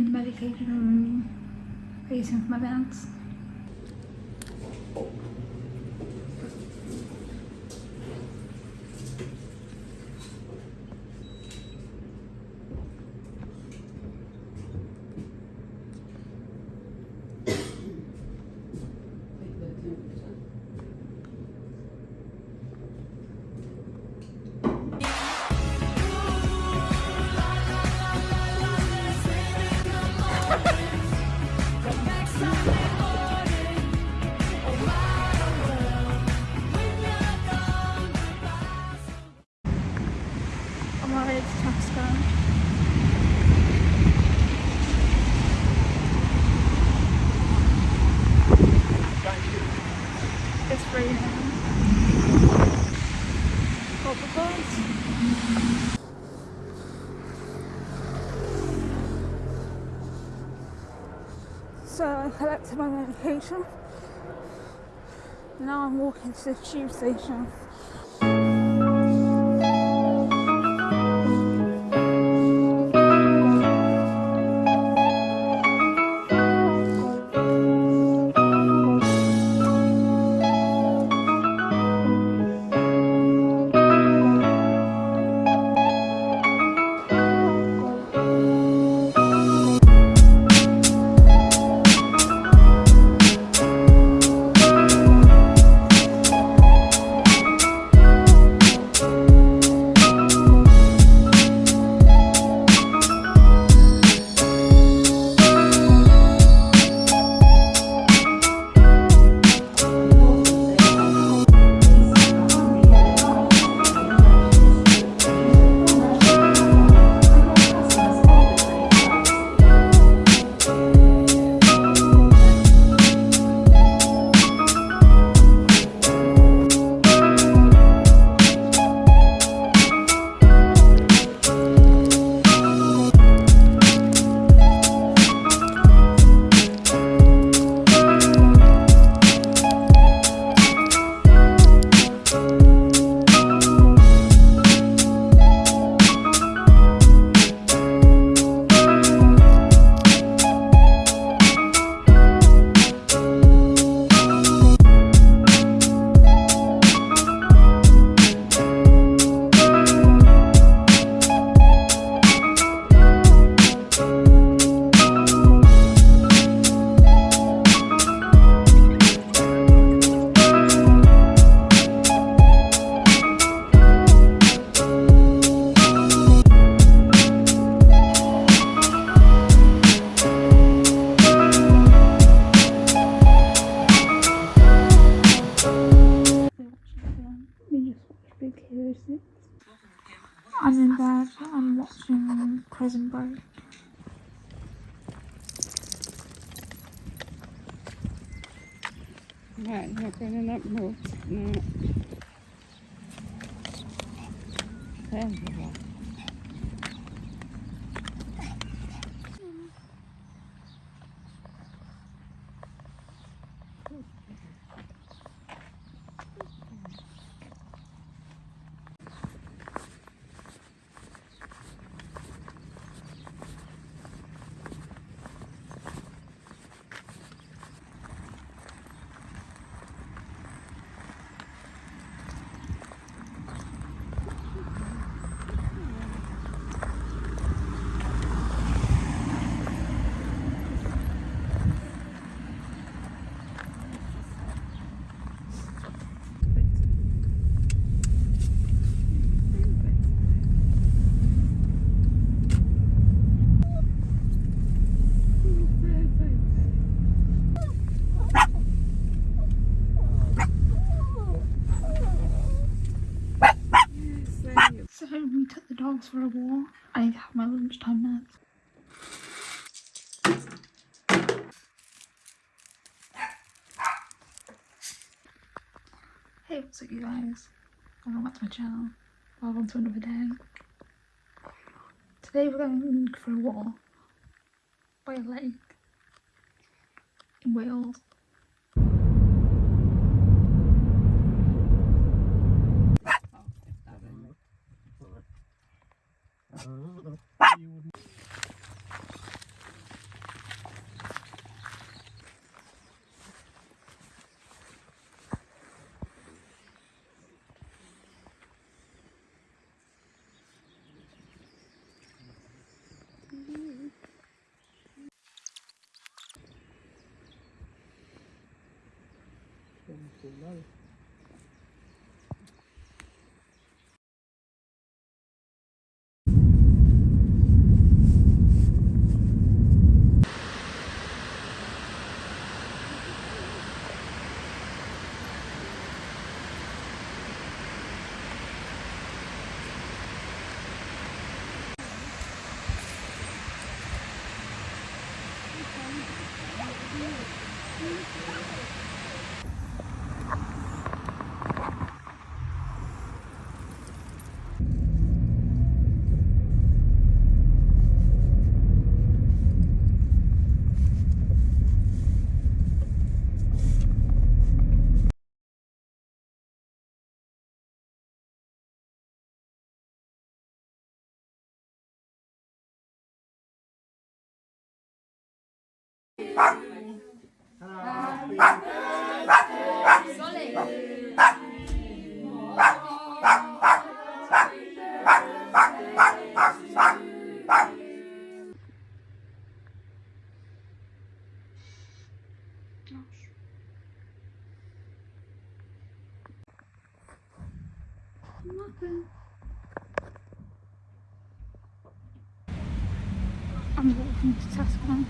medication room, waiting my meds. I'm to Tesco. It's raining. Hope it. So I collected my medication. Now I'm walking to the tube station. I'm I'm watching Prison Break. Right, not going up north. No. There we go. So we took the dogs for a walk. I have my lunchtime meds. Hey, what's up you guys? Welcome back to my channel. Welcome to another day. Today we're going for a walk by a lake in Wales. ない I'm walking to Tasman.